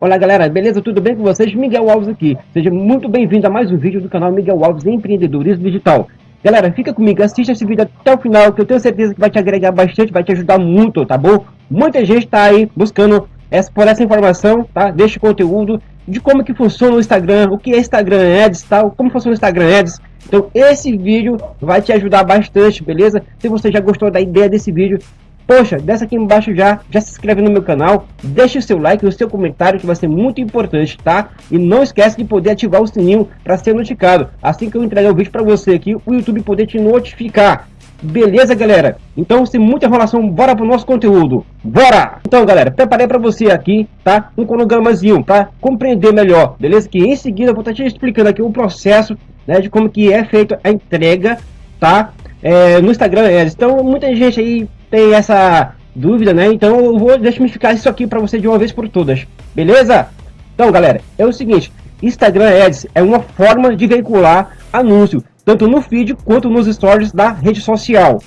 Olá galera, beleza? Tudo bem com vocês? Miguel Alves aqui. Seja muito bem-vindo a mais um vídeo do canal Miguel Alves Empreendedorismo Digital. Galera, fica comigo, assista esse vídeo até o final, que eu tenho certeza que vai te agregar bastante, vai te ajudar muito, tá bom? Muita gente tá aí buscando essa, por essa informação, tá? Deste conteúdo, de como que funciona o Instagram, o que é Instagram Ads, tal, como funciona o Instagram Ads. Então esse vídeo vai te ajudar bastante, beleza? Se você já gostou da ideia desse vídeo, poxa, desce aqui embaixo já, já se inscreve no meu canal, deixa o seu like, o seu comentário que vai ser muito importante, tá? E não esquece de poder ativar o sininho para ser notificado. Assim que eu entregar o vídeo para você aqui, o YouTube poder te notificar. Beleza, galera? Então, sem muita enrolação, bora pro nosso conteúdo. Bora! Então, galera, preparei para você aqui, tá? Um cronogramazinho para compreender melhor, beleza? Que em seguida eu vou estar te explicando aqui o processo, né? De como que é feita a entrega, tá? É, no Instagram Ads. Então, muita gente aí tem essa dúvida, né? Então, eu vou desmificar isso aqui para você de uma vez por todas. Beleza? Então, galera, é o seguinte. Instagram Ads é uma forma de veicular anúncio tanto no feed quanto nos stories da rede social.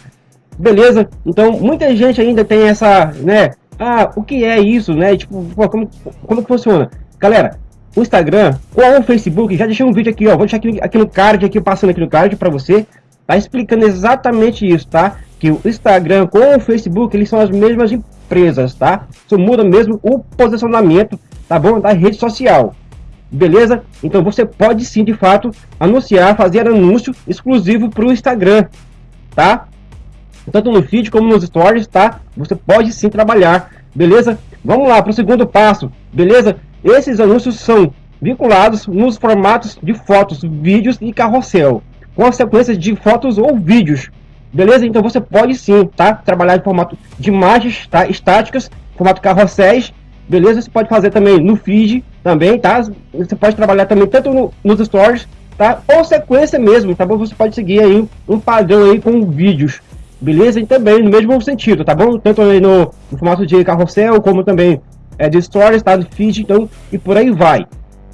Beleza? Então, muita gente ainda tem essa, né? Ah, o que é isso, né? Tipo, como, como que funciona? Galera, o Instagram ou o Facebook, já deixei um vídeo aqui, ó. Vou deixar aqui, aqui no card, aqui passando aqui no card para você. Tá explicando exatamente isso, tá? Que o Instagram com o Facebook, eles são as mesmas empresas, tá? Só muda mesmo o posicionamento, tá bom? Da rede social beleza? Então você pode sim, de fato, anunciar, fazer anúncio exclusivo para o Instagram, tá? Tanto no feed como nos stories, tá? Você pode sim trabalhar, beleza? Vamos lá para o segundo passo, beleza? Esses anúncios são vinculados nos formatos de fotos, vídeos e carrossel, com a sequência de fotos ou vídeos, beleza? Então você pode sim, tá? Trabalhar em formato de imagens, tá? Estáticas, formato carrosséis beleza? Você pode fazer também no feed, também, tá? Você pode trabalhar também tanto no, nos stories, tá? Ou sequência mesmo, tá bom? Você pode seguir aí um padrão aí com vídeos, beleza? E também no mesmo sentido, tá bom? Tanto aí no, no formato de carrossel, como também é, de stories, tá? No feed, então, e por aí vai.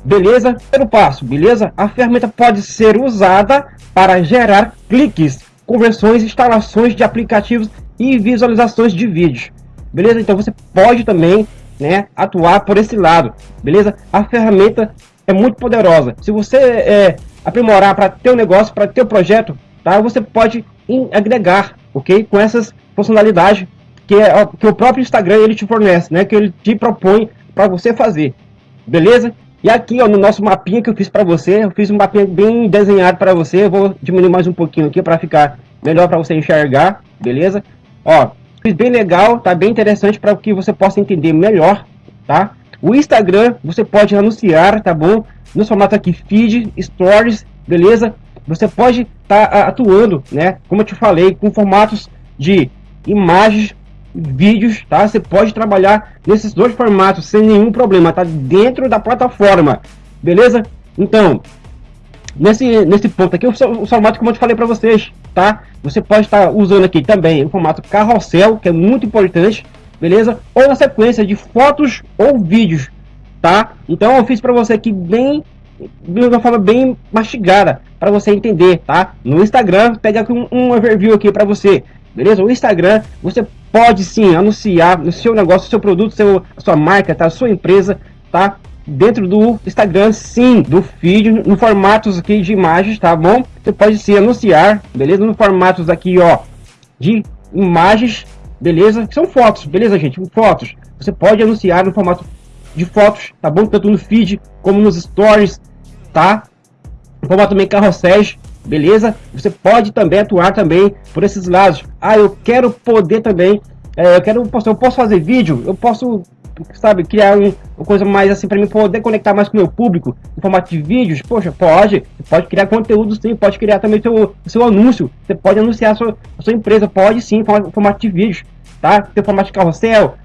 Beleza? Primeiro passo, beleza? A ferramenta pode ser usada para gerar cliques, conversões, instalações de aplicativos e visualizações de vídeos. Beleza? Então você pode também né, atuar por esse lado, beleza? A ferramenta é muito poderosa. Se você é, aprimorar para ter um negócio, para ter um projeto, tá? Você pode agregar, ok? Com essas funcionalidades que, é, que o próprio Instagram ele te fornece, né? Que ele te propõe para você fazer, beleza? E aqui, ó, no nosso mapinha que eu fiz para você, eu fiz um mapinha bem desenhado para você. Eu vou diminuir mais um pouquinho aqui para ficar melhor para você enxergar, beleza? Ó, Fiz bem legal, tá bem interessante para que você possa entender melhor, tá? O Instagram você pode anunciar, tá bom? No formato aqui feed, stories, beleza? Você pode estar tá atuando, né? Como eu te falei, com formatos de imagens, vídeos, tá? Você pode trabalhar nesses dois formatos sem nenhum problema, tá? Dentro da plataforma, beleza? Então, nesse, nesse ponto aqui, o, o formato como eu te falei para vocês, tá? Você pode estar usando aqui também o formato carrossel, que é muito importante, beleza? Ou na sequência de fotos ou vídeos, tá? Então eu fiz para você aqui bem de uma forma bem mastigada para você entender, tá? No Instagram, pega um, um overview aqui para você, beleza? O Instagram, você pode sim anunciar no seu negócio, seu produto, seu, sua marca, tá? Sua empresa, tá? dentro do Instagram, sim, do feed, no formatos aqui de imagens, tá bom? Você pode se anunciar, beleza? No formatos aqui, ó, de imagens, beleza? São fotos, beleza, gente? Fotos. Você pode anunciar no formato de fotos, tá bom? Tanto no feed como nos stories, tá? No formato também carrosséis, beleza? Você pode também atuar também por esses lados. Ah, eu quero poder também, é, eu quero, eu posso fazer vídeo, eu posso sabe, criar um, uma coisa mais assim para mim poder conectar mais com o meu público em formato de vídeos, poxa, pode, pode criar conteúdo sim, pode criar também seu, seu anúncio, você pode anunciar a sua, a sua empresa, pode sim, em formato de vídeos, tá? Tem formato de carrossel,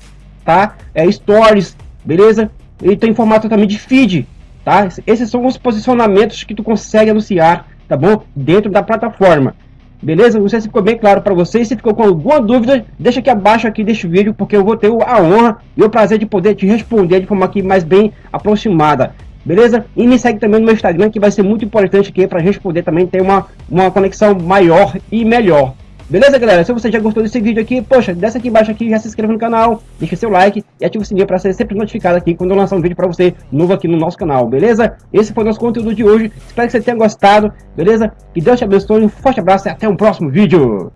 tá? É stories, beleza? E tem formato também de feed, tá? Esses são os posicionamentos que tu consegue anunciar, tá bom? Dentro da plataforma. Beleza? Não sei se ficou bem claro para vocês. Se ficou com alguma dúvida, deixa aqui abaixo aqui deste vídeo, porque eu vou ter a honra e o prazer de poder te responder de forma aqui mais bem aproximada. Beleza? E me segue também no meu Instagram, que vai ser muito importante aqui para poder também ter uma, uma conexão maior e melhor. Beleza, galera? Se você já gostou desse vídeo aqui, poxa, desce aqui embaixo aqui, já se inscreva no canal, deixa seu like e ativa o sininho para ser sempre notificado aqui quando eu lançar um vídeo para você novo aqui no nosso canal, beleza? Esse foi o nosso conteúdo de hoje. Espero que você tenha gostado, beleza? Que Deus te abençoe, um forte abraço e até o um próximo vídeo.